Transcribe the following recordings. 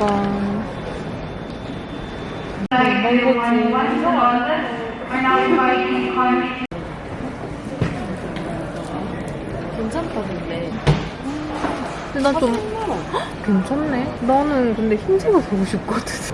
약간 괜찮다 근데 근데 난좀 괜찮네. 나는 근데 흰색을 사고 싶거든.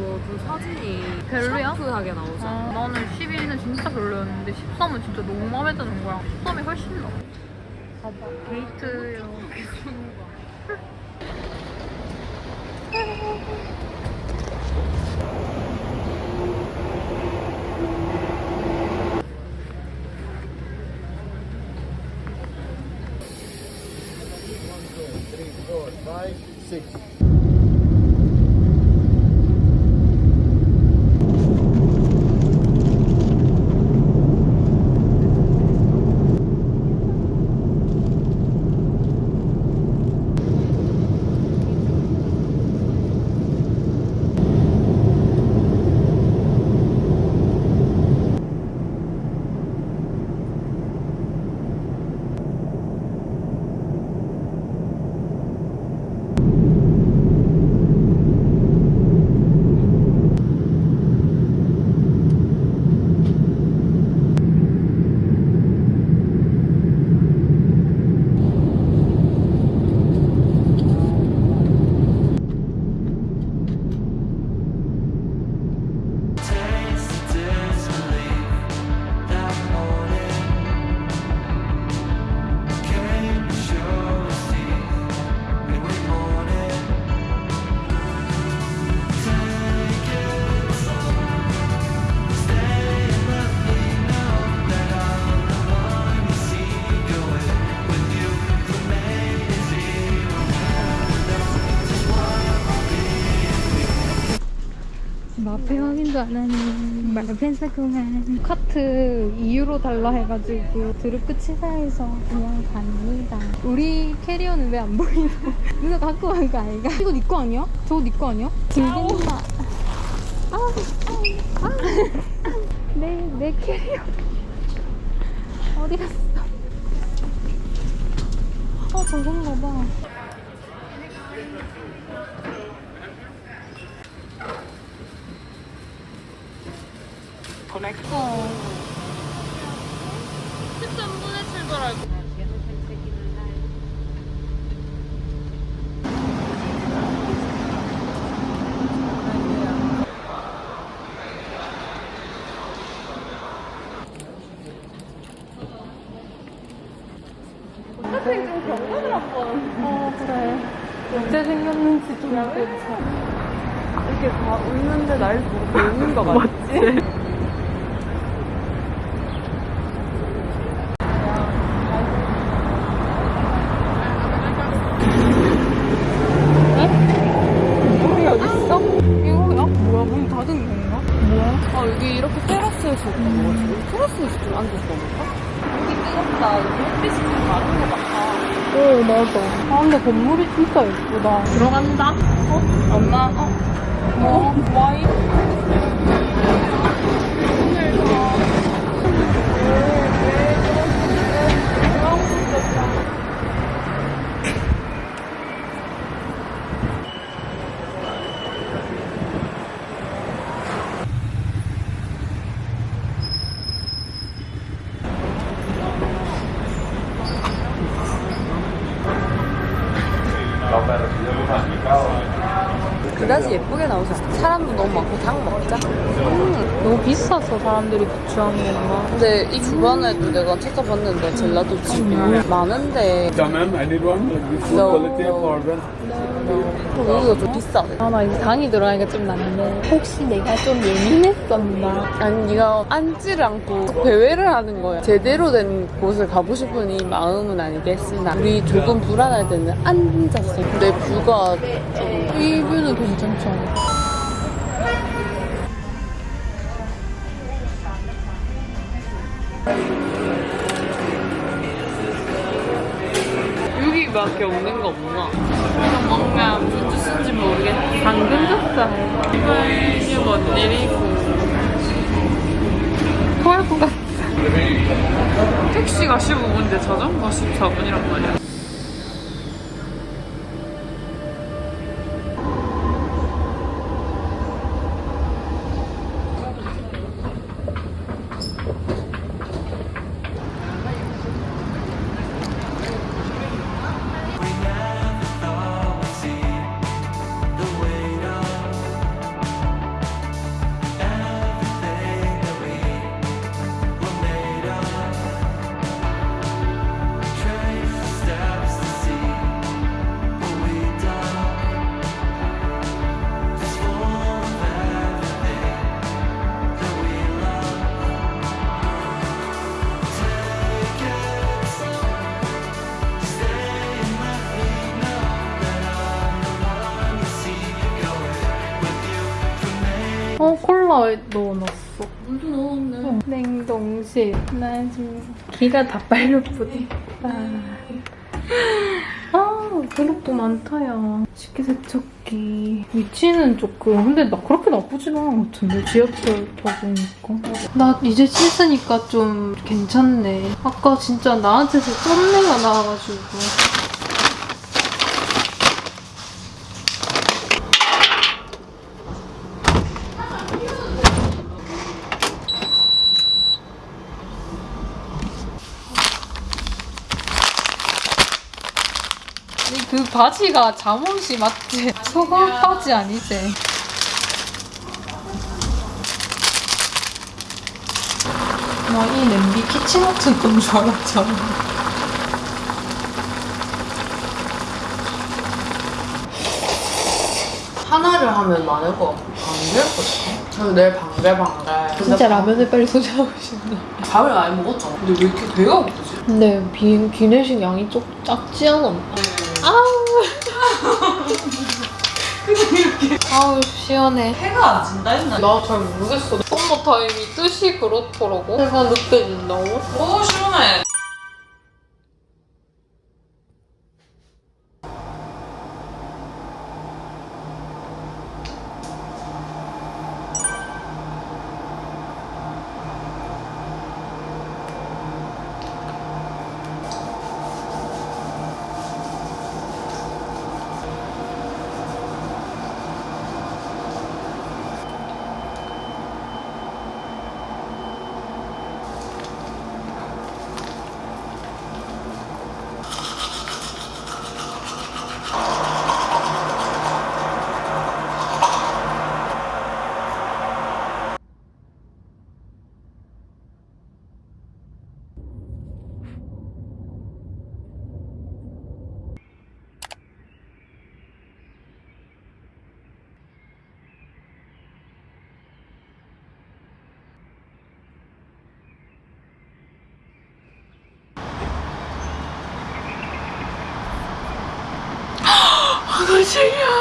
좀 사진이 별로야? 하게 나오잖아. 나는 11은 진짜 별로였는데 13은 진짜 너무 마음에 드는 거야. 13이 훨씬 나아. 봐봐 게이트 이렇게 음. 음. 5,000원은 말펜사 공항 카트 2유로 달러 해가지고 드루크 치사해서 그냥 갑니다 우리 캐리어는 왜 안 보이노? 누가 갖고 간 거 아이가? 이거 니거 네 아니야? 저거 니거 네 아니야? 들겠나? 아, 아, 아, 내, 내 캐리어 어디 갔어? 아 저건가 봐 어. 13분에 출발할 선생님 좀 경험을 한번 어 그래 언제 생겼는지 좀 보자 이렇게 다 웃는데 날 보고 배우는 거 맞지? 물이 어딨어? 이거야? 뭐야 문 닫은 건가? 뭐야? 아 여기 이렇게 테라스에서 있던 거 같아 테라스에서 좀 앉아서 먹을까? 여기 뜨겁다 여기 햇빛이 좀 다른 거 같아 오 맞아 아 근데 건물이 진짜 예쁘다 들어간다 어? 엄마 어? 뭐? 와인? 그다지 예쁘게 나오셨어 사람도 너무 많고 당 먹자 음, 너무 비싸서 사람들이 건가? 근데 이 주변에도 내가 찾아봤는데 젤라또 집이 많은데 No. quality of order. 여기가 좀 비싸대 아나 이제 당이 들어가니까 좀 나는데 혹시 내가 좀 예민했었나? 아니 네가 앉지를 않고 배회를 하는 거야 제대로 된 곳을 가고 싶은 이 마음은 아니겠으나 우리 조금 불안할 때는 앉았어 근데 뷰가 좀이 뷰는 괜찮지 않아? 밖에 없는 거 없나? 이거 뭔가 무슨 주스인지 모르겠네. 당근 줬어요. 이게 뭔 일이고. 토할 것 같아. 택시가 15분인데 자전거 14분이란 말이야. 기가 다 빨려보겠다. 아, 그릇도 많다, 야. 식기세척기. 위치는 조금. 근데 나 그렇게 나쁘진 않은 것 같은데, 지하철 타보니까. 나 이제 씻으니까 좀 괜찮네. 아까 진짜 나한테서 썸내가 나와가지고. 바지가 잠옷이 맞지? 소금 바지 아니지? 나 이 냄비 키친워튼 건줄 알았잖아. 하나를 하면 많을 것 같고 반개일 것 같아. 그래서 내일 반개 반개. 진짜 라면을 빨리 소지하고 싶네. 밥을 많이 먹었잖아. 근데 왜 이렇게 배가 고프지? 근데 비, 기내식 양이 좀 작지 않아? 아우. 아 우, 시원해. 해가 안 진다 했나? 나 잘 모르겠어. 썸머 타임이 뜻이 그렇더라고. 해가 느껴진다고? 오 시원해.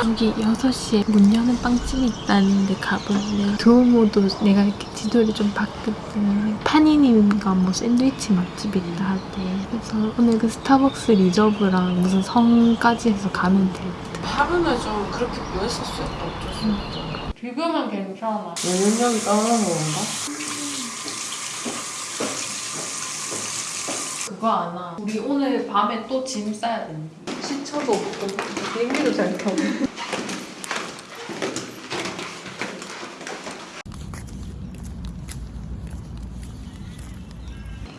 여기 6시에 문 여는 빵집이 있다는데 가볼래? 두오모도 내가 이렇게 지도를 좀 봤거든. 파니니인가 뭐 샌드위치 맛집이 있다 하대. 그래서 오늘 그 스타벅스 리저브랑 무슨 성까지 해서 가면 될 듯. 하루는 좀 그렇게 보냈었어요. 어쩔 수 없죠. 지금은 괜찮아. 면역력이 떨어지는 건가? 그거 아나. 우리 오늘 밤에 또 짐 싸야 된다. 시차도 없고 비행기도 잘 타고.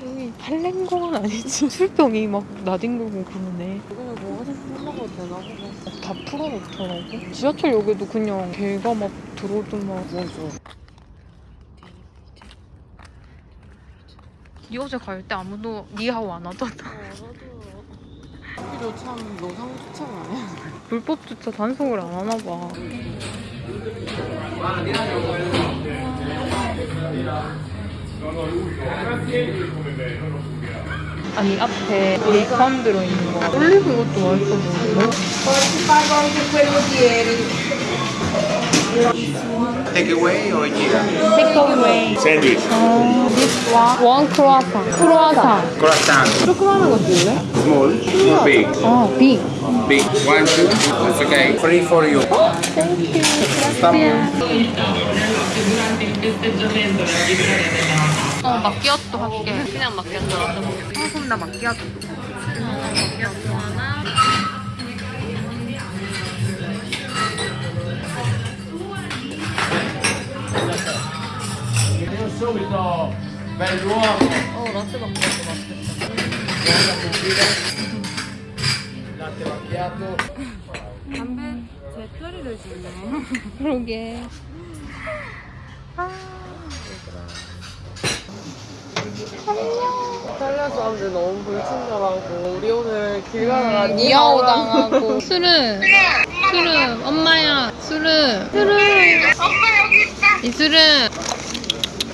여기 한랭공원 아니지? 술병이 막 나뒹굴고 그러네. 여기는 뭐 화장품 먹어도 되나 보다. 다 풀어놓더라고. 지하철역에도 그냥 개가 막 들어오더만. 맞아. 니 어제 갈 때 아무도 니하오 안 하잖아. 여기도 참 노상 추천 아니야? 불법 주차 단속을 안 하나 봐. 아니 앞에 베이컨 들어있는 거 올리브 이것도 맛있어 보이네 Takeaway or here? Takeaway. Sandwich. 어, this one. One croissant. Croissant. Croissant. 조그마한 것도 있네? Small or big? 어, Big. Big. One, two. That's okay. Free for you. Thank you. 어, 마끼아또 할게. 그냥 맡겼어. 어, 그럼 나 마끼아또. 마끼아또 하나. 어, 라떼 맡겼어, 맛있겠다. 담배 제 소리를 주네. 그러게. 이탈리아 사람들 너무 불친절하고 우리 오늘 길 가다가 음, 니아오 당하고 술은 술은 엄마야 술은 술은 엄마 여기 있다. 이 술은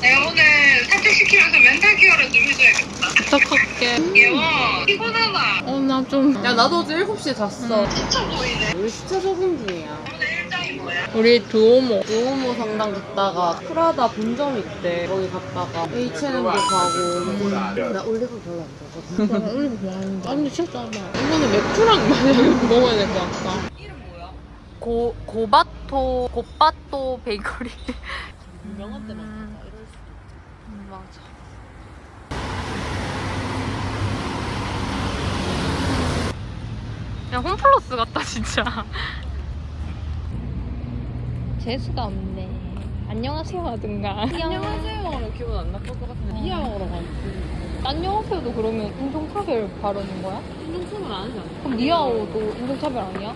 내가 오늘 산책시키면서 멘탈 케어를 좀 해줘야겠다. 부탁할게. 예워. 피곤하다. 어나 좀 야 나도 어제 7시에 잤어. 지쳐 보이네. 우리 시차 적응 중이야. 뭐야? 우리 두오모. 노우모 성당 갔다가 프라다 본점 있대. 거기 갔다가 H&M도 가고. 나 올리브 별로 안 좋아하거든. 올리브 좋아하는데. 아 근데 진짜 나 이거는 맥주랑 마냥 먹어야 될 것 같다. 고 고바토 고바토 베이커리. 유명한 데만 음, 음, 맞아. 야 홈플러스 같다 진짜. 재수가 없네. 안녕하세요 하든가. 안녕하세요는 기분 안 나쁠 것 같은데 니아오로 가지. 안녕하세요도 그러면 인종차별 발언인 거야? 인종차별 안 하지 않아? 그럼 니아오도 인종차별 아니야?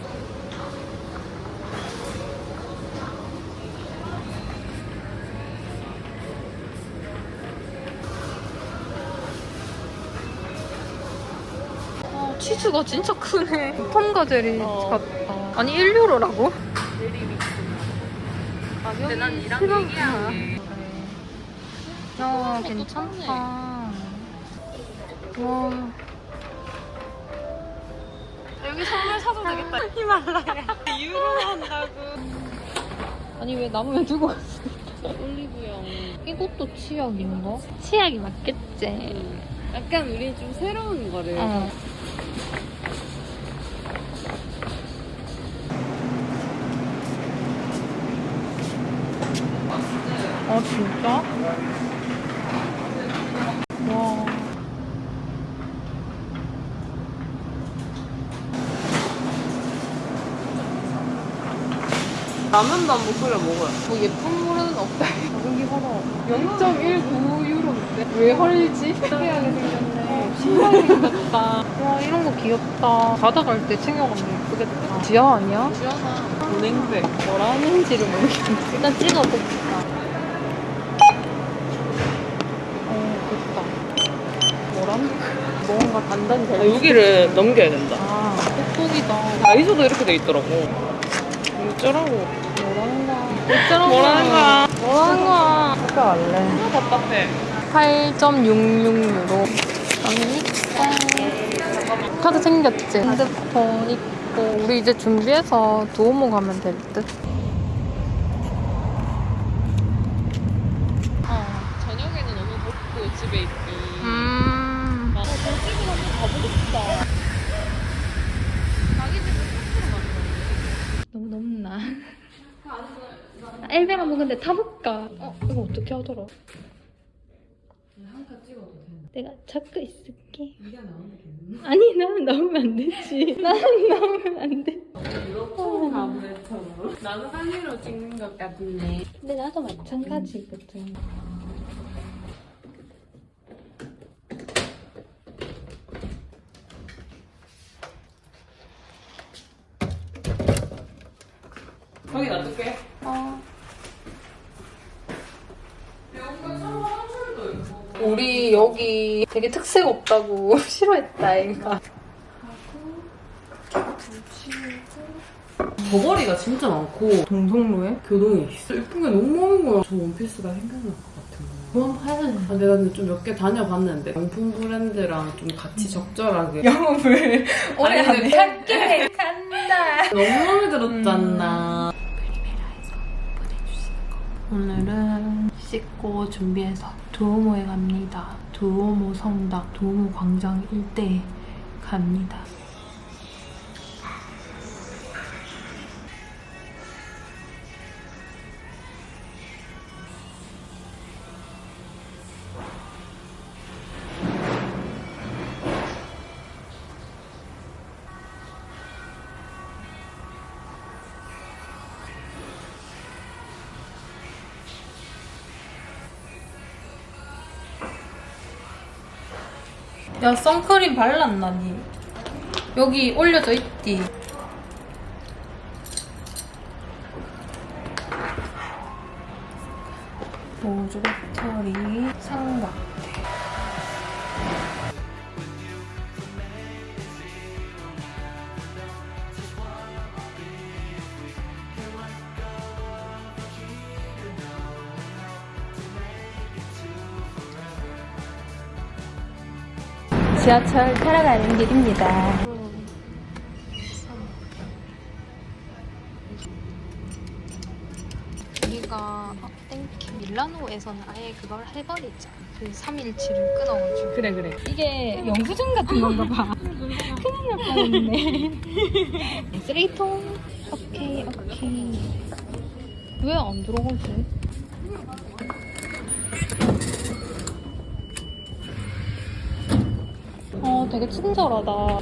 아, 치즈가 진짜 크네. 톰과 제리 어. 같다. 아니 1유로라고? 근데 난 이랑 얘기하는 야 괜찮다. 와. 여기 선물 사도 되겠다. 히말라야. 유로 한다고. 아니 왜 남으면 주고 갔어? 올리브영. 이것도 치약인가? 치약이 맞겠지. 약간 우리 좀 새로운 거를. 어. 아 진짜? 와. 라면도 안못 끓여 먹어요. 뭐 예쁜 물은 없다. 여기 헐어. 0.19 유로인데? 왜 헐리지? 특이하게 생겼네. 신기하게 생겼다. 와 이런 거 귀엽다. 바다 갈 때 챙겨가면 예쁘겠다. 지하 아니야? 시원하. 은행백. 뭐라는지를 모르겠는데. 일단 찍어봅시다. 어, 됐다. 뭐라는 거야? 뭔가 단단히 돼. 여기를 넘겨야 된다. 아, 뽁뽁이다. 다이소도 이렇게 돼 있더라고. 어쩌라고. 뭐라는 거야? 어쩌라는 뭐라는 거야? 뭐라는 거야? 학교 갈래. 답답해. 8.66유로. 아니, 카드 챙겼지? 핸드폰 있고. 우리 이제 준비해서 두오모 가면 될 듯. 어. 저녁에는 너무 덥고 집에 있기. 음. 아, 저 집을 한번 가보고 싶다. 자기 집을 스스로 만들어. 너무 높나? 엘베 한번 근데 타볼까? 어, 이거 어떻게 하더라? 한칸 찍어도 돼. 내가 잡고 있을게. 네가 나오면 되는 아니, 나는 나오면 안 되지. 나는 나오면 안 돼. 이렇게 가보냈잖아. 나는 사진으로 찍는 것 같은데. 근데 나도 마찬가지거든. 거기 놔둘게. 어. 여기가 참 화장실도 있고. 우리 여기 되게 특색 없다고 싫어했다, 얘가. 버버리가 진짜 많고 동성로에 교동에 있어. 예쁜 게 너무 많은 거야. 저 원피스가 생각날 것 같은 거. 그만 파야 돼. 아, 내가 근데 좀 몇 개 다녀봤는데 명품 브랜드랑 좀 같이 적절하게 영업을 근데 안 할게. 간다. 너무 마음에 들었잖아. 오늘은 씻고 준비해서 두오모에 갑니다. 두오모 성당, 두오모 광장 일대에 갑니다. 야 선크림 발랐나 니? 여기 올려져 있디. 보조 배터리 삼 지하철 타러 가는 길입니다. 우리가 어, thank you 밀라노에서는 아예 그걸 해버리자. 그 3일치를 끊어가지고. 그래 그래. 이게 영수증 같은 건가 봐. 큰일 날 뻔했네. 쓰레기통. 오케이 오케이. 왜 안 들어가지? 되게 친절하다.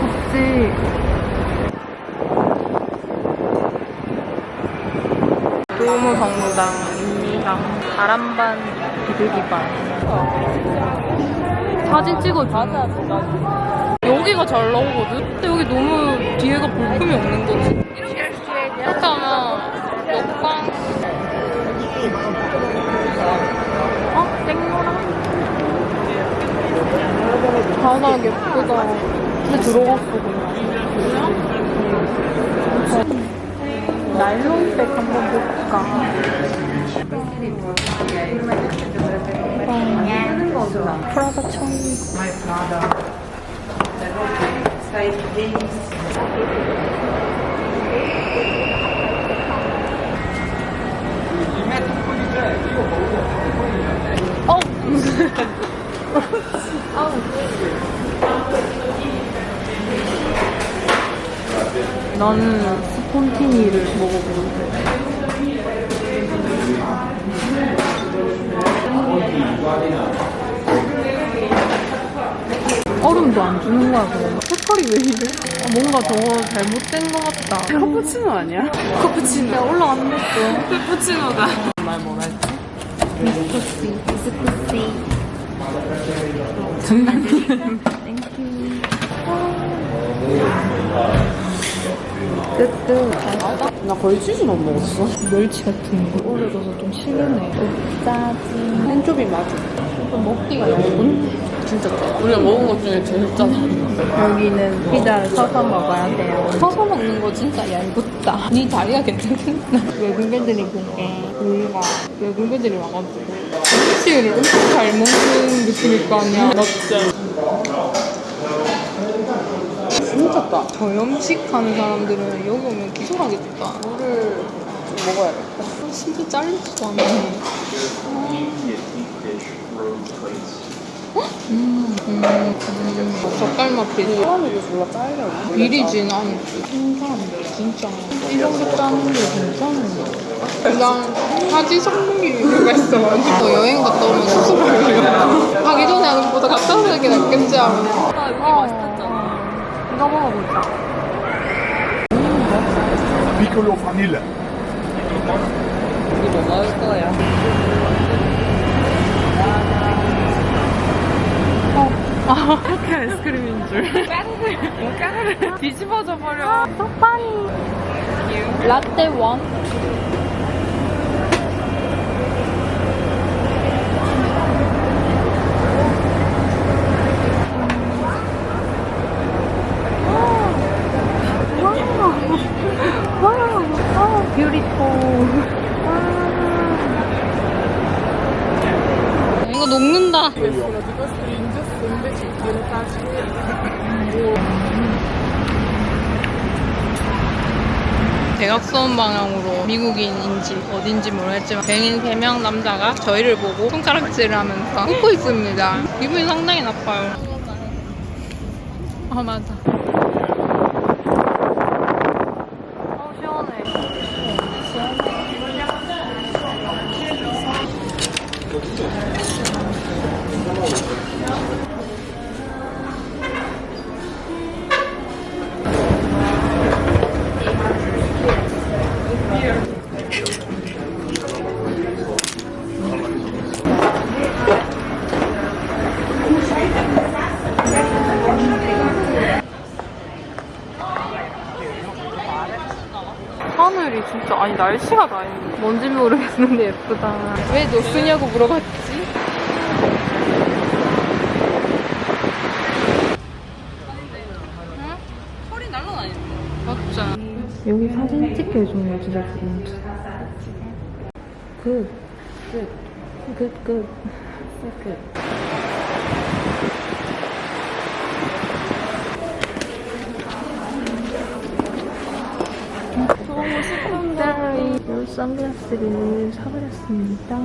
덥지? 두무 성당입니다. 바람반 비둘기반. 사진 찍어줘. 여기가 잘 나오거든? 근데 여기 너무 뒤에가 볼품이 없는 거지. 그렇잖아. 역광. 어? 땡노랑? 바닥 예쁘다. 근데 들어갔어, 그냥. 나일론백 한번 볼까? 프라다 천 어! 나는 스폰티니를 먹어보는데 얼음도 안 주는 거야 그러면 색깔이 왜 이래? 아, 뭔가 저거 잘못된 것 같다 카푸치노 아니야? 카푸치노. 야 올라가는 것도 카푸치노다. 말 뭐라 했지? Mi scusi mi scusi thank you 끝끝 나 거의 치즈는 안 먹었어. 멸치 같은 거 올려줘서 좀 싫네 짜지 앤초비 맞아. 좀 먹기가 얇군 진짜 짜. 우리가 먹은 것 중에 제일 짜다. 여기는 피자를 서서 먹어야 돼요. 서서 먹는 거 진짜 얇다. 네 다리가 괜찮겠나? 외국인들이 보게 우리가 외국인들이 와가지고 음식을 엄청 잘 먹는 느낌일 거 아니야. 맞지? 짜. 저염식 하는 사람들은 여기 오면 기절하겠다. 물을 좀 먹어야겠다. 진짜 잘리지도 않네. 음, 음, 음, 젓갈 맛 비리. 사람들이 졸라 짜이려고. 비리진 않지. 한 사람들 진짜 이렇게 짜는 게 괜찮은데. 난 바지 성능이 이유가 있어가지고 여행 갔다 오면 수술을 하려고. 가기 전에 하는 것보다 갔다 오는 게 낫겠지 하고. 아, 여기 맛있었잖아. 이거 먹어보자. Piccolo vanille. 이거 뭐 먹을 거야? 아, 이렇게 아이스크림인 줄. 까르르. 까르르. 뒤집어져 버려. 소파니. 라떼 원. 뷰티풀. 이거 녹는다. 대각선 방향으로 미국인인지 어딘지 모르겠지만 백인 3명 남자가 저희를 보고 손가락질을 하면서 웃고 있습니다. 기분이 상당히 나빠요. 아 맞아. 어 시원해. 하늘이 진짜 아니 날씨가 다행이네 뭔지 모르겠는데 예쁘다 왜너 쓰냐고 물어봤지? 응? 소리 날라다니는데 맞자 여기 사진 찍혀준 거 진짜 좋은데 Good good. Good, good. Good. 짠! 이 선글라스를 사버렸습니다.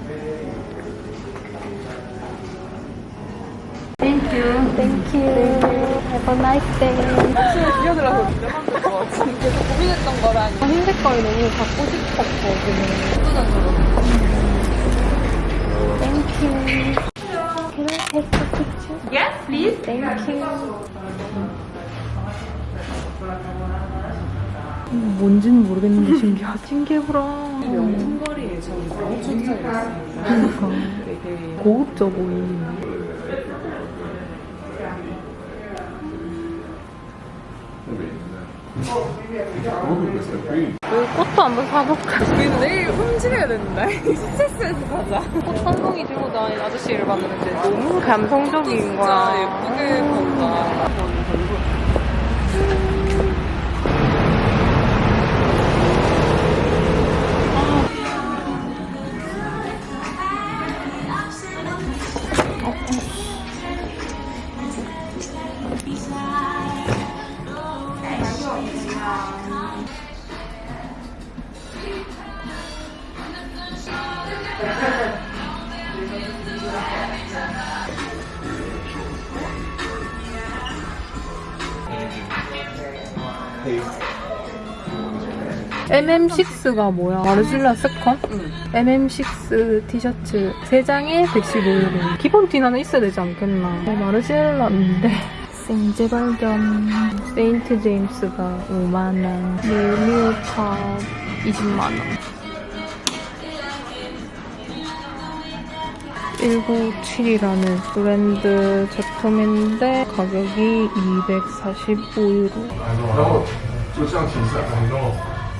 Thank you. Thank you. Have a nice day. 아침에 뛰어들어서 지금 계속 고민했던 거라. 흰 색깔이 너무 갖고 싶었거든요. 예쁘다 저거. Thank you. Can I take a picture? Yes, please. Thank you. 뭔지는 모르겠는데 신기하다. 신기해보라. 명품거리에 저는 너무 추천했어요. 그러니까 되게 고급져 보이네. 여기 꽃도 한번 사볼까? 우리는 내일 훔치려야 되는데 스트레스에서 가자. 꽃 한 송이 들고 다니는 아저씨를 봤는데 너무 감성적인 거야. 진짜 예쁘게 본다. MM6가 뭐야? 마르줄라 세컨? MM6 티셔츠 3장에 115유로. 기본 틴 하나 있어야 되지 않겠나? 어, 마르줄라인데. 생제발점 세인트 제임스가 5만원. 밀미우탑 20만원. 197이라는 브랜드 제품인데 가격이 245유로.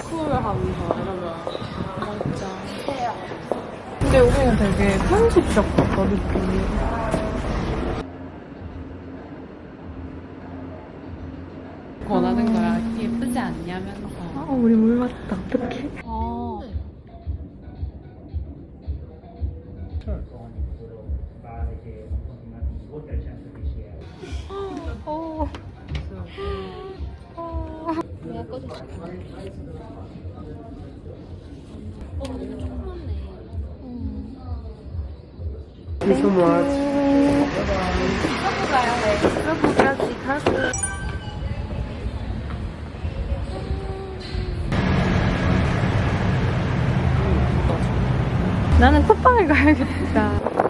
후회하면서 이러면 근데 여기는 되게 편집샵 같다, 느낌이. 권하는 거야. 예쁘지 않냐면서. 아, 우리 물 맞다. 어떡해. 아. 어. Thank you so much. 나는 쿠팡을 가야겠다.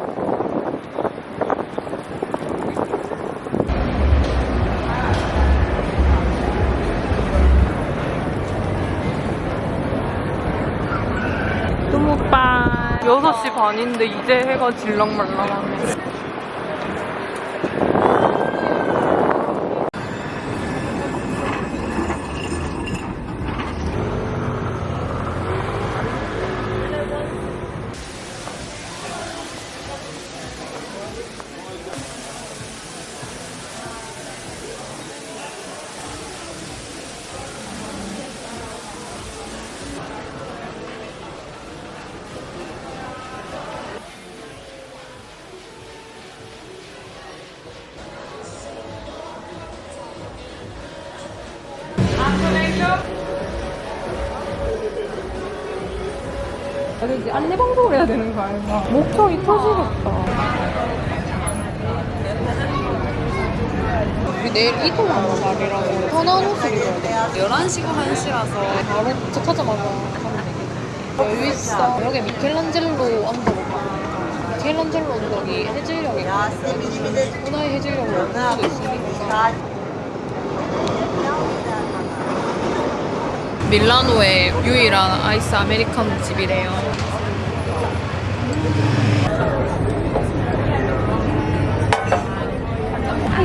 반인데 이제 해가 질랑말랑하네. 목청이 터지겠다. 우리 내일 이동하는 날이라고 편한 옷을 입어야 돼. 11시가 1시라서 바로 도착하자마자 가면 되겠네. 여유 있어. 여기 미켈란젤로 언덕을 가. 미켈란젤로 언덕이 해질녘에. 문화의 해질녘으로 수도 있으니까. 밀라노의 유일한 아이스 아메리카노 집이래요.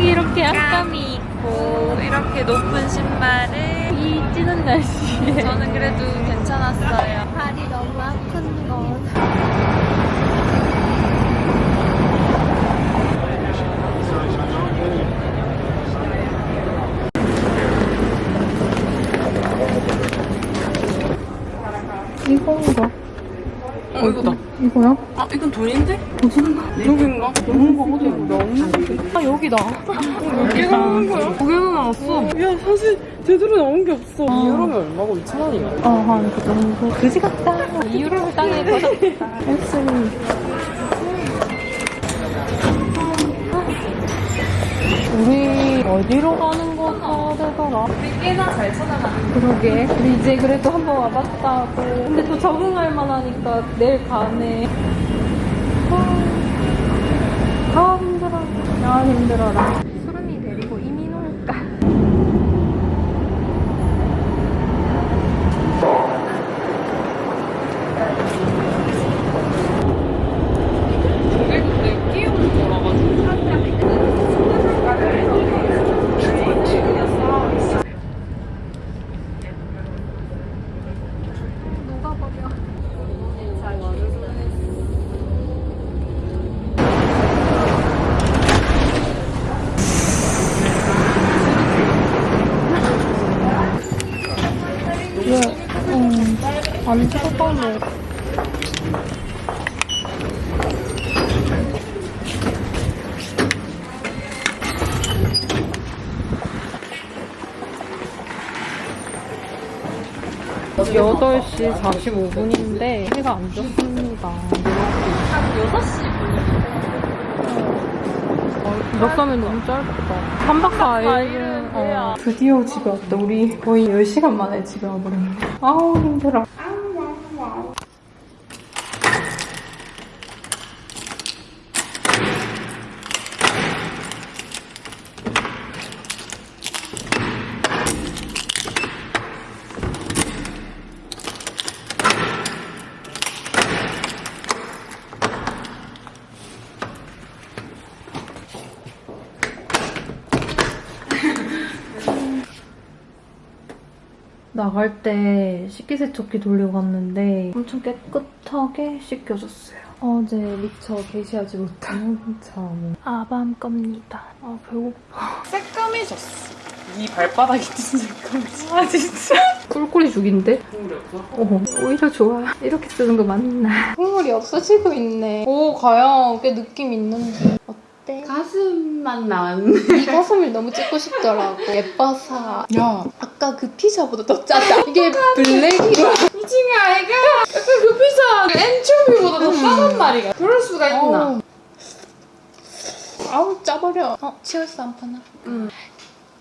이렇게 앞감이 있고 이렇게 높은 신발을 이 찌는 날씨에 저는 그래도 괜찮았어요. 발이 너무 아픈 것. 이건가? 어, 이거다. 이거야? 아, 이건 돈인데? 여긴가? 너무 어디 너무 아 여기다. 몇 개가 나온 거야? 두 개나 나왔어. 야, 사실 제대로 나온 게 없어. 이러면 얼마고 2천 원이야. 어, 한그 정도. 그지 같다. 이유를 땅에 걷었다. 엑스리. 우리 어디로 가는 거가 되더라? 우리 꽤나 잘 찾아가는 그러게. 우리 이제 그래도 한번 와봤다고. 근데 또 적응할 만하니까 내일 가네. 아, 아 힘들어. 아 힘들어라. 수름이 데리고 이민 올까? 녹아버려. 왜? 응. 안 들어가네. 여덟 시 45분인데 해가 안 졌습니다. 한 6시 몇 가면 너무 짧다. 3박 4일은 어. 드디어 집에 왔다. 우리 거의 10시간 만에 집에 와버렸네. 아우 힘들어. 나갈 때 식기세척기 돌리고 갔는데 엄청 깨끗하게 씻겨졌어요. 어제 미처 게시하지 못한 참 아밤 겁니다. 아 배고파. 새까매졌어. 이 발바닥이 진짜 새까매졌어. 아 진짜? 꿀꿀이 죽인데? 국물이 없어? 어, 오히려 좋아. 이렇게 쓰는 거 맞나? 국물이 없어지고 있네. 오, 과연 꽤 느낌 있는데. 어때? 가슴만 나왔네. 이 가슴을 너무 찍고 싶더라고. 예뻐서. 야, 아까 그 피자보다 더 짜다. 이게 블랙이라. 미친이 아이가 약간 그 피자 엔초비보다 더 싸단 말이야. 그럴 수가 있나? 어. 아우, 짜버려. 어, 치얼스 한판 할까? 응.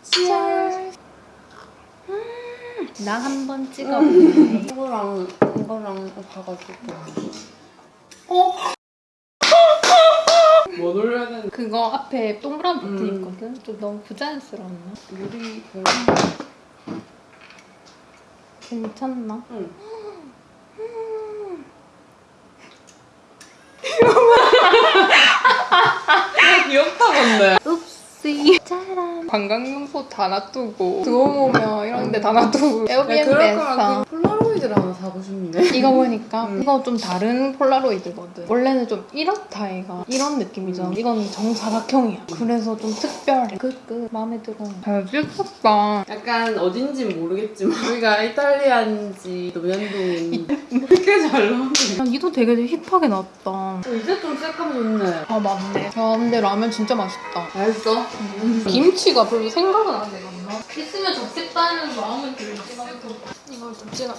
치얼스. 나한 번 찍어볼래. 이거랑 이거랑 가가지고. 뭐 놀려는 그거 앞에 동그란 비트 음. 있거든? 좀 너무 부자연스러웠나? 유리 공 괜찮나? 응 귀엽다 근데 시 짜란 관광명소 다 놔두고 두오모며 이런 데 다 놔두고 에어비앤비에서 그 폴라로이드를 하나 사고 싶네. 이거 보니까 음. 이거 좀 다른 폴라로이드거든. 원래는 좀 이렇다 얘가 이런 느낌이잖아. 이건 정사각형이야. 그래서 좀 특별해. 그그 마음에 들어. 잘 찍었다. 약간 어딘지 모르겠지만 우리가 이탈리아인지 노면동인지 되게 잘 나오네. 야, 이도 되게 힙하게 나왔다. 이제 좀 색감 좋네. 아 맞네. 야 근데 라면 진짜 맛있다. 맛있어? 김치가 별로 생각은 안 해봤나? 있으면 좋겠다는 마음은 들지. 이걸 좀 찍어야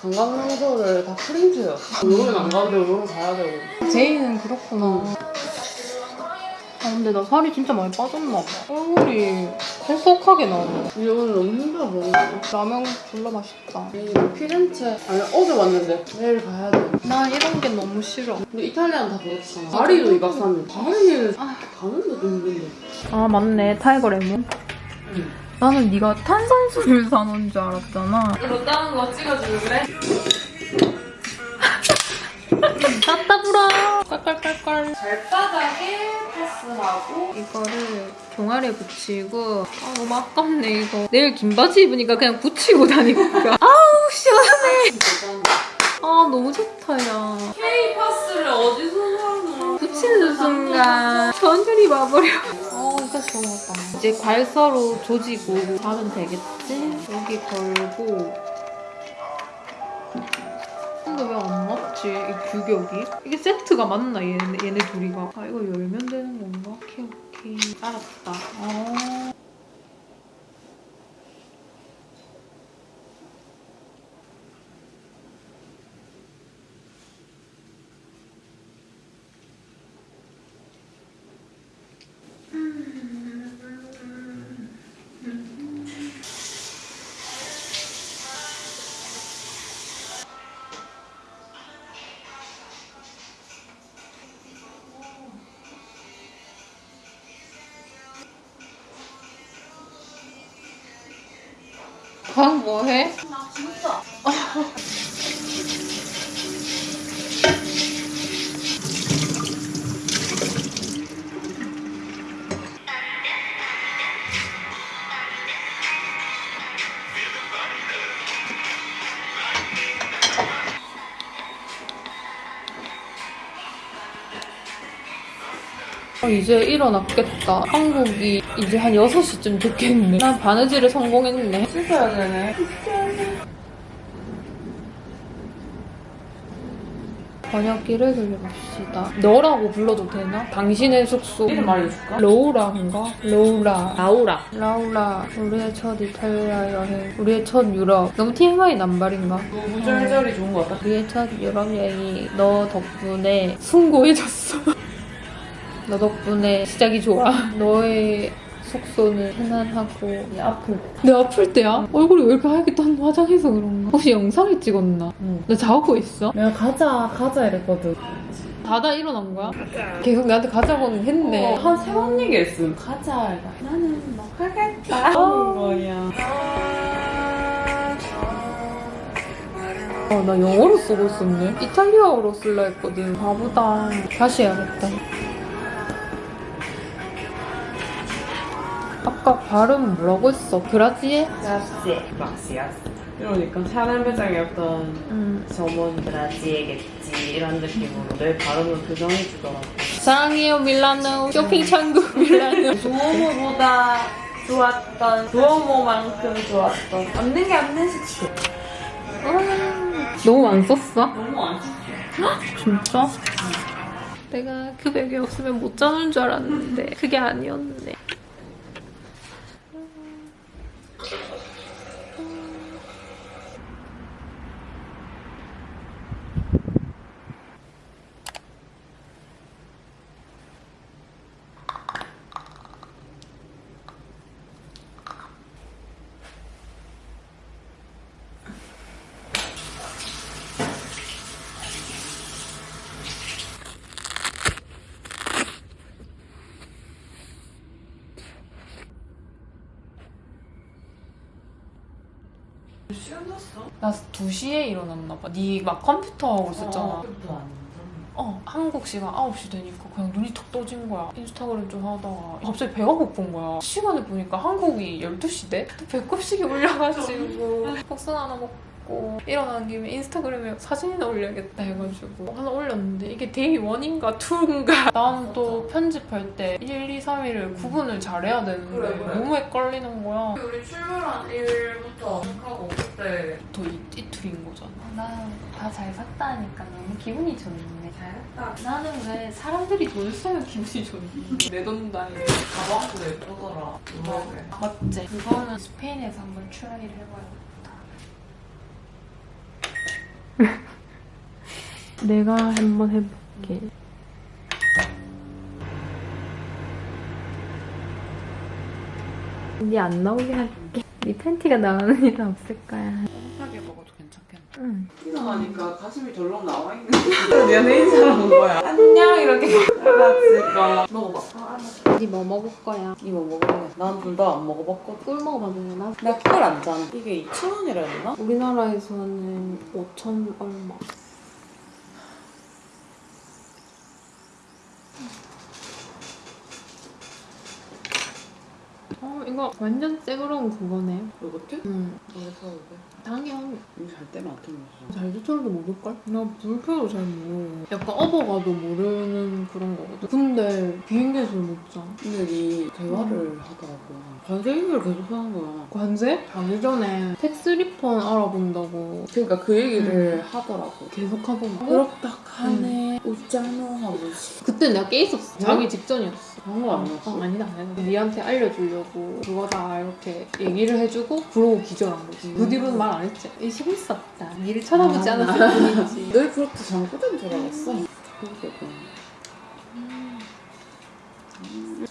관광명소를 다 프린트요. 여기는 안 가도 여기는 가야 되고. 제이는 그렇구나. 아 근데 나 살이 진짜 많이 빠졌나 봐. 얼굴이 핼쑥하게 나오네. 근데 오늘 너무 힘들어. 라면 졸라 맛있다. 이 피렌체 아니 어제 왔는데 내일 가야 돼. 나 이런 게 너무 싫어. 근데 이탈리아는 다 그렇잖아. 파리도 2박 3일. 파리는 가는데도 힘든데. 아 맞네 타이거 레몬. 나는 네가 탄산수를 사놓은 줄 알았잖아. 이거 다른 거 찍어주고 그래? 땄다 불어. 깔깔깔깔. 발바닥에 패스하고 이거를 종아리에 붙이고 아 너무 아깝네 이거. 내일 긴 바지 입으니까 그냥 붙이고 다니니까. 아우 시원해. 아 너무 좋다 야. K 파스를 어디서 사나? 붙이는 순간 전율이 와버려. 어, 진짜 좋았다. 이제 괄서로 조지고 하면 되겠지? 여기 걸고. 근데 왜 안 맞지? 이 규격이? 이게 세트가 맞나, 얘네, 얘네 둘이가? 아, 이거 열면 되는 건가? 오케이, 오케이. 알았다. 아. 이제 일어났겠다. 한국이 이제 한 6시쯤 됐겠네. 난 바느질에 성공했네. 씻어야 되네. 번역기를 돌려봅시다. 너라고 불러도 되나? 당신의 숙소. 이름 알려줄까? 로우라인가? 로우라. 라우라. 라우라. 우리의 첫 이탈리아 여행. 우리의 첫 유럽. 너무 TMI 남발인가? 구구절절이 좋은 것 같다. 우리의 첫 유럽 여행이 너 덕분에 숭고해졌어. 너 덕분에 시작이 좋아. 너의 숙소는 편안하고 내 아플 때. 내 아플 때야? 얼굴이 왜 이렇게 하얗게 또 화장해서 그런가? 혹시 영상을 찍었나? 응. 나 자고 있어? 내가 가자, 가자 이랬거든. 자다 일어난 거야? 계속 나한테 가자고는 했네. 한세 번 얘기했음. 가자. 나는 막 가겠다. 하는 거야. 어, 나 영어로 쓰고 있었네. 이탈리아어로 쓸라 했거든. 바보다. 다시 해야겠다. 아까 발음 뭐라고 했어? 그라지에? 그라시에. 마시아스. 이러니까 샤넬 매장의 어떤 응. 점원 그라지에겠지 이런 느낌으로 내 발음을 교정해주더라고. 사랑해요 밀라노. 쇼핑 천국 밀라노. 두오모보다 좋았던 두오모만큼 좋았던 없는 게 없는 시치. 너무 안 썼어? 너무 안 썼어. 진짜? 내가 금액이 없으면 못 자는 줄 알았는데 그게 아니었네. Thank you. 나 2시에 일어났나 봐. 니막 컴퓨터 하고 있었잖아. 어, 한국 시간 9시 되니까 그냥 눈이 턱 떠진 거야. 인스타그램 좀 하다가 갑자기 배가 고픈 거야. 시간을 보니까 한국이 12시 돼? 배꼽시계 울려가지고 복숭아 하나 먹고 일어난 김에 인스타그램에 사진이나 올려야겠다 해가지고 하나 올렸는데 이게 day 1인가 2인가 난또 편집할 때 1, 2, 3일을 구분을 잘해야 되는데 너무 헷갈리는 거야. 우리 출발한 일부터 하고 그때부터 이, 이틀인 거잖아. 나는 다잘 샀다니까 너무 기분이 좋네. 잘 샀다. 나는 왜 사람들이 돈 쓰면 기분이 좋니? 내돈 다니 가방도 예쁘더라. 맞지? 이거는 스페인에서 한번 try를 해봐야겠다. 내가 한번 해볼게. 이제 안 나오게 할게. 네 팬티가 나오는 일은 없을 거야. 편하게 먹어도 괜찮겠네. 응. 일어나니까 가슴이 덜렁 나와 있는 거야. 연예인 사람 온 거야. 안녕 이렇게 해봤을까. 먹어봐. 네뭐 먹을 거야? 이거 먹어볼래? 난 둘 다 안 먹어봤거든. 꿀 먹어봐도 되나? 나 그걸 안 잖아. 이게 2,000원이라 했나? 우리나라에서는 5천 얼마. 어, 이거 완전 새그러운 그거네. 요거트? 응. 사도 돼? 당연. 이거 잘안 틀렸어. 잘조철도 모를걸? 나 불표도 잘 모르고. 약간 업어가도 모르는 그런 거거든. 근데 비행기에서 먹자. 근데 이 대화를 하더라고. 관세 얘기를 계속 하는 거야. 관세? 자기 전에 텍스 리펀 알아본다고 그러니까 그 얘기를 하더라고. 계속 하더만. 그렇다 하네. 웃자노 하고 그때 내가 깨 있었어. 자기 직전이었어. 방금 안 어, 났어? 아니다, 아니다. 니한테 알려주려고 그거 다 이렇게 얘기를 해주고 그러고 기절한 거지. 그 뒤로는 말안 했지. 의식이 있었다. 니를 쳐다보지 아, 않았을 뿐이지. 늘 그렇게 잘못된 줄 알았어.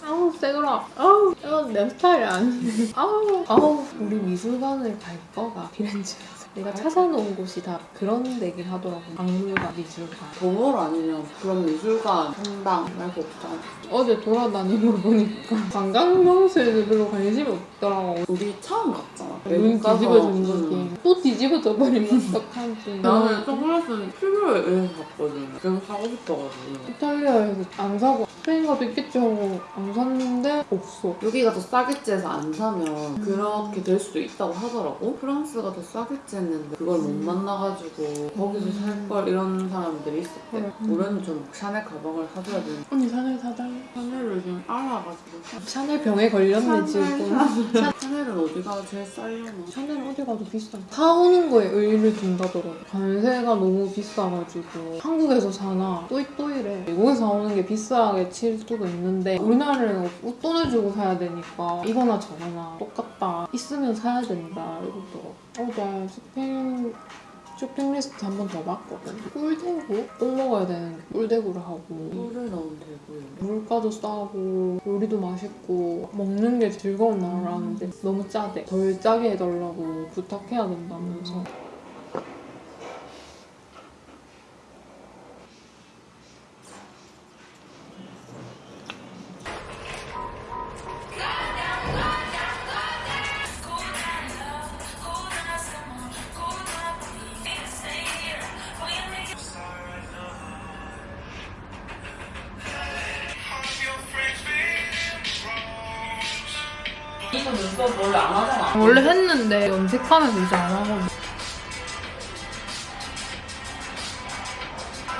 아우, 세그라. 아우, 이건 내 스타일이 아닌데. 아우, 아우. 우리 미술관을 갈 거가 피렌체에서. 내가 찾아놓은 곳이 다 그런 데긴 하더라고. 박물관, 미술관. 동물 아니면 그런 미술관, 성당 말고 없잖아. 어제 돌아다니는 거 보니까 관광 명소에도 별로 관심이 없더라고. 우리 처음 갔잖아. 눈 외국 가서. 뒤집어진 거지. 음. 또 뒤집어져 버리면 어떡하지. 나는 초콜릿은 필요에 의해서 샀거든. 그래서 사고 싶어가지고. 이탈리아에서 안 사고 스페인 가도 있겠지 하고 안 샀는데 없어. 여기가 더 싸겠지 해서 안 사면 그렇게 될 수도 있다고 하더라고. 프랑스가 더 싸겠지 했는데 그걸 못 만나가지고 거기서 살 걸 이런 사람들이 있었대. 그래. 우리는 좀 샤넬 가방을 사줘야 되는 언니 샤넬 사달래. 샤넬을 좀 알아가지고. 샤넬 병에 걸렸네 지금. 샤넬은 어디가 제일 싸려나? 샤넬 어디 가도 비싸. 사오는 거에 의의를 둔다더라고. 관세가 너무 비싸가지고 한국에서 사나 또이또이래. 외국에서 사오는 게 비싸게 칠 수도 있는데 우리나라는 웃돈을 주고 사야 되니까 이거나 저거나 똑같다. 있으면 사야 된다 이러더라고. 어나 스페인 쇼핑 리스트 한 번 더 봤거든. 꿀대구? 꼭 먹어야 되는 게 꿀대구를 하고 꿀을 넣으면 되고요. 물가도 싸고 요리도 맛있고 먹는 게 즐거운 나라라는데 너무 짜대. 덜 짜게 해달라고 부탁해야 된다면서. 원래 했는데 염색하면서 이제 안 하거든.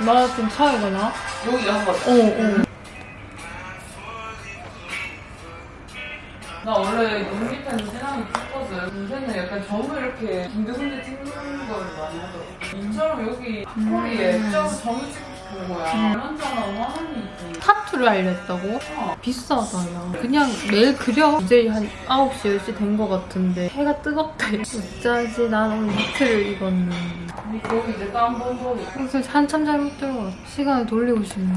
나좀 차이가 나? 여기 한 번. 어, 어. 나 원래 눈 밑에는 세상이 컸거든. 요새는 약간 점을 이렇게 군데군데 찍는 걸 많이 하더라고. 인처럼 여기 코리에 점 점을 찍고 거야. 있지. 타투를 하려 했다고? 어. 비싸다, 야. 그냥 매일 그려. 이제 한 9시, 10시 된 거 같은데 해가 뜨겁다. 어쩌지, 난 오늘 니트를 입었는데. 거기 이제 땀번 소리. 그래서 한참 잘못 들어갔어. 시간을 돌리고 싶네.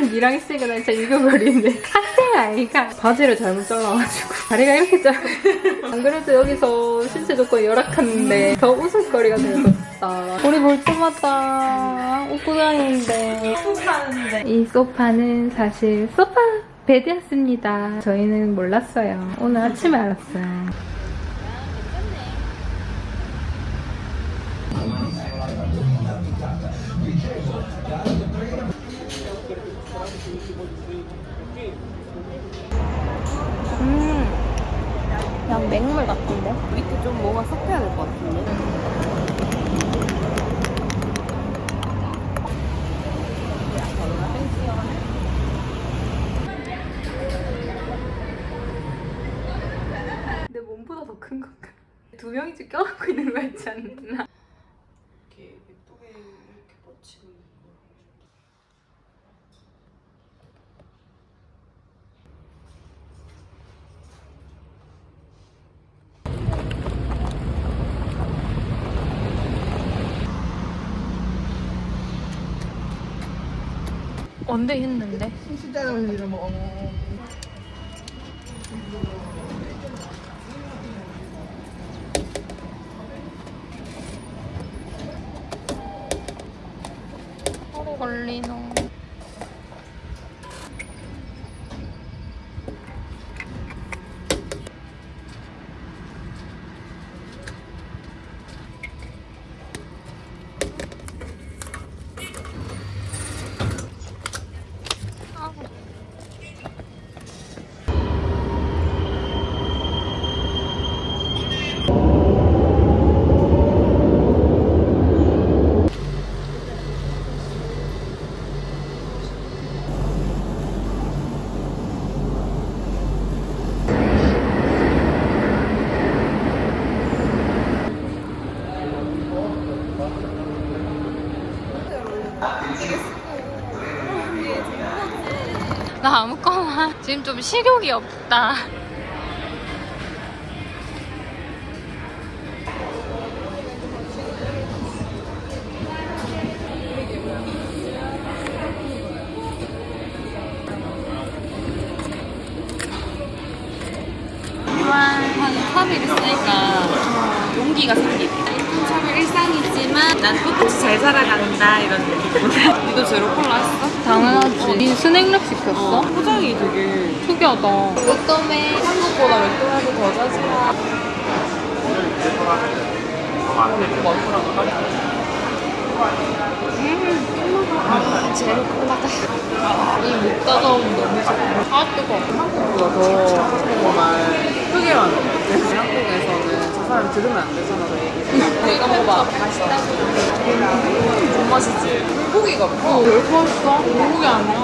니랑 있으니까 나 진짜 읽어버리는데. 학생 아이가 바지를 잘못 잘라가지고. 다리가 이렇게 짧아 안 그래도 여기서 신체 조건이 열악한데 더 웃을거리가 되었다. 우리 볼 때마다 웃고 다니는데. 이 소파는 사실 소파 베드였습니다. 저희는 몰랐어요. 오늘 아침에 알았어요 음, 그냥 맹물 같은데? 밑에 좀 뭐가 섞여야 될 것 같은데? 내 몸보다 더 큰 건가? 두 명이 지금 껴안고 있는 거 같지 않나? 이렇게 예쁘게 이렇게 뻗치고 있는 거. 언제 했는데? 하루 걸리노. 나 아무거나 지금 좀 식욕이 없다. 하는 컵을 쓰니까 용기가 생기네. 예쁜 샵은 일상이지만 난 똑같이 잘 살아간다 이런 느낌. 니도 제로 콜라 했어? 당연하지. 니 스낵랩 시켰어? 포장이 되게 특이하다. 로또매 맥도날드 더 자지마. 음. 이 묵다가움 너무 좋아. 아. 한국보다 더 정말 크게 하는 것 같아. 한국에서는 저 사람 들으면 안 되잖아, 저 얘기. 이거 먹어봐. 맛있다고. 좀 맛있지? 고기가 어, 왜 맛있어? 고기 아니야?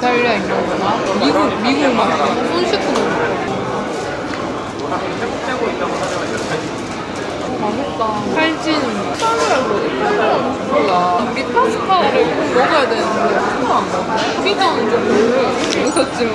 달려 있는 거나 미국 미국 맛이야. 손 씻고 맛있다. 살찌는. 몰라. 우리 파스타를 꼭 먹어야 되는데 하나도 안 먹어. 피자는 좀 별로야. 웃었지만.